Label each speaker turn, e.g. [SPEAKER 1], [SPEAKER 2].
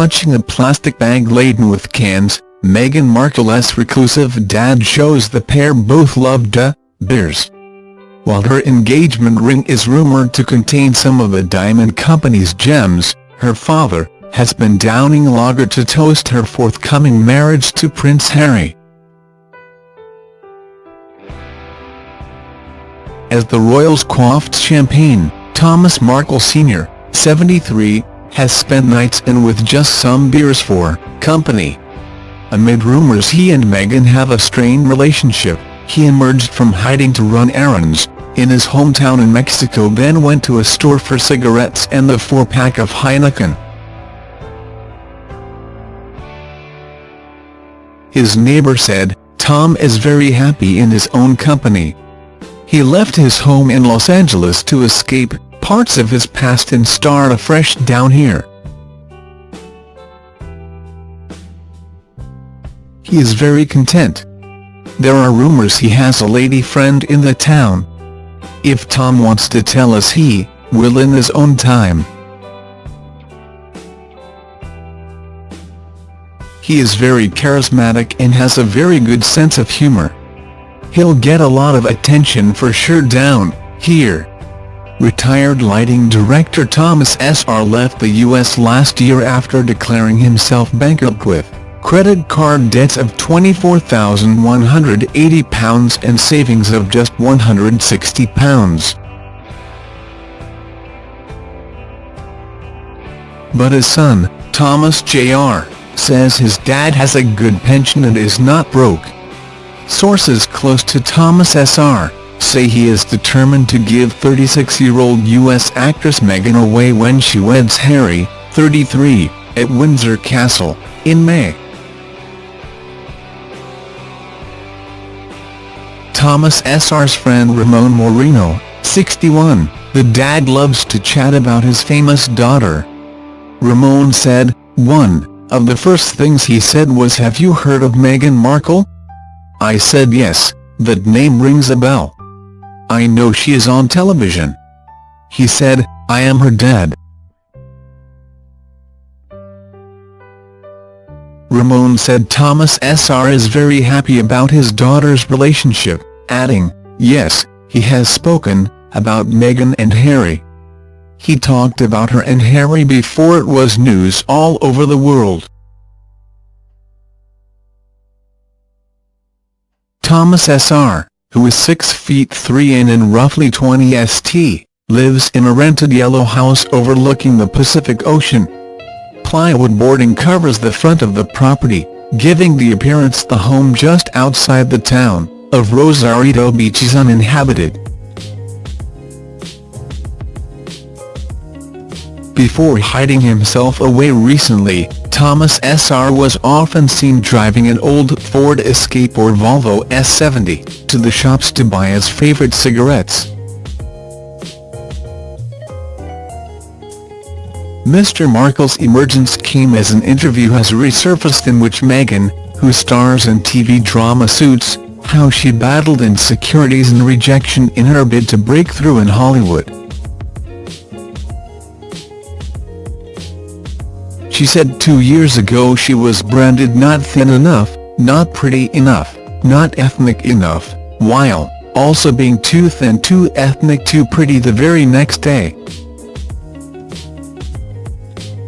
[SPEAKER 1] clutching a plastic bag laden with cans, Meghan Markle's reclusive dad shows the pair both loved a beers. While her engagement ring is rumoured to contain some of the Diamond Company's gems, her father has been downing lager to toast her forthcoming marriage to Prince Harry. As the royals quaffed champagne, Thomas Markle Sr., 73, has spent nights in with just some beers for company. Amid rumours he and Meghan have a strained relationship, he emerged from hiding to run errands in his hometown in Mexico then went to a store for cigarettes and the four-pack of Heineken. His neighbor said, Tom is very happy in his own company. He left his home in Los Angeles to escape parts of his past and start afresh down here. He is very content. There are rumors he has a lady friend in the town. If Tom wants to tell us he will in his own time. He is very charismatic and has a very good sense of humor. He'll get a lot of attention for sure down here. Retired lighting director Thomas S.R. left the U.S. last year after declaring himself bankrupt with credit card debts of £24,180 and savings of just £160. But his son, Thomas Jr says his dad has a good pension and is not broke. Sources close to Thomas S.R. say he is determined to give 36-year-old U.S. actress Meghan away when she weds Harry, 33, at Windsor Castle, in May. Thomas S.R.'s friend Ramon Moreno, 61, the dad loves to chat about his famous daughter. Ramon said, 1. Of the first things he said was have you heard of Meghan Markle? I said yes, that name rings a bell. I know she is on television. He said, I am her dad. Ramon said Thomas S.R. is very happy about his daughter's relationship, adding, yes, he has spoken, about Meghan and Harry. He talked about her and Harry before it was news all over the world. Thomas S.R., who is 6 feet 3 in and roughly 20 st, lives in a rented yellow house overlooking the Pacific Ocean. Plywood boarding covers the front of the property, giving the appearance the home just outside the town of Rosarito Beach is uninhabited. Before hiding himself away recently, Thomas S.R. was often seen driving an old Ford Escape or Volvo S70 to the shops to buy his favorite cigarettes. Mr. Markle's emergence came as an interview has resurfaced in which Meghan, who stars in TV drama Suits, how she battled insecurities and rejection in her bid to break through in Hollywood. She said two years ago she was branded not thin enough, not pretty enough, not ethnic enough, while also being too thin too ethnic too pretty the very next day.